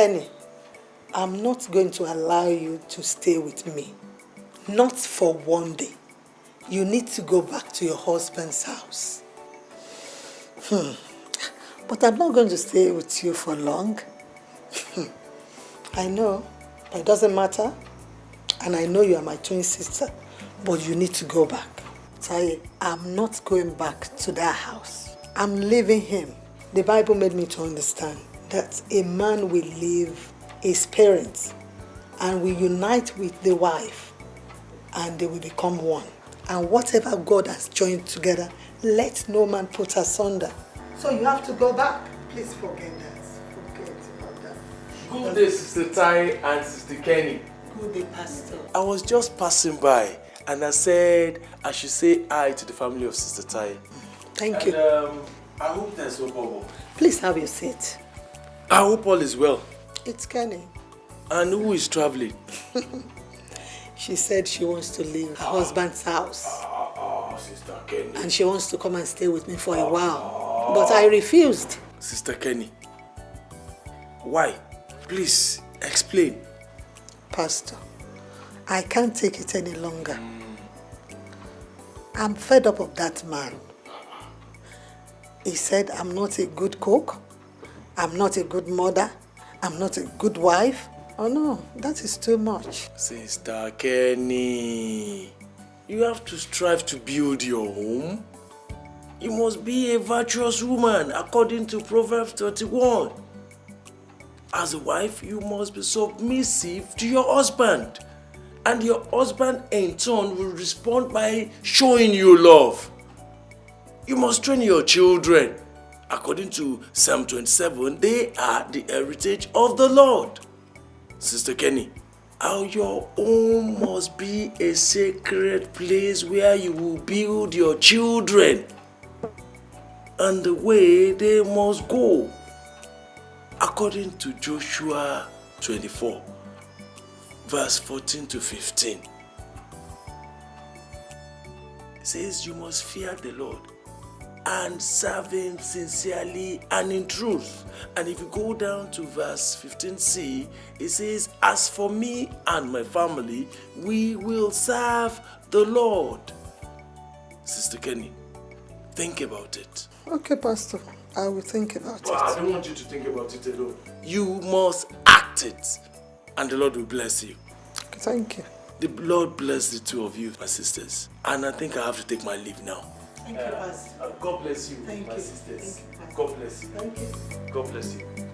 Kenny, I'm not going to allow you to stay with me. Not for one day. You need to go back to your husband's house. Hmm. But I'm not going to stay with you for long. I know, it doesn't matter. And I know you are my twin sister, but you need to go back. Taye, I'm not going back to that house. I'm leaving him. The Bible made me to understand that a man will leave his parents and will unite with the wife and they will become one. And whatever God has joined together, let no man put asunder. So you have to go back. Please forget that. Forget about that. Good day, Sister Tai and Sister Kenny. Good day, Pastor. I was just passing by and I said I should say hi to the family of Sister Tai. Thank and, you. Um, I hope there's no problem. Please have your seat. I hope all is well. It's Kenny. And who is traveling? she said she wants to leave her husband's house. Oh, Sister Kenny. And she wants to come and stay with me for a while. But I refused. Sister Kenny. Why? Please, explain. Pastor, I can't take it any longer. I'm fed up of that man. He said I'm not a good cook, I'm not a good mother, I'm not a good wife. Oh no, that is too much. Sister Kenny, you have to strive to build your home. You must be a virtuous woman according to Proverbs 31. As a wife, you must be submissive to your husband. And your husband in turn will respond by showing you love. You must train your children. According to Psalm 27, they are the heritage of the Lord. Sister Kenny, how your home must be a sacred place where you will build your children and the way they must go. According to Joshua 24, verse 14 to 15, it says, You must fear the Lord and serve him sincerely and in truth. And if you go down to verse 15c, it says, As for me and my family, we will serve the Lord. Sister Kenny, think about it. Okay, Pastor. I will think about But it. I don't want you to think about it alone. You must act it, and the Lord will bless you. Thank you. The Lord bless the two of you, my sisters. And I think I have to take my leave now. Thank you, uh, Pastor. Uh, God bless you, Thank my you. sisters. Thank you, God bless you. Thank you. God bless you.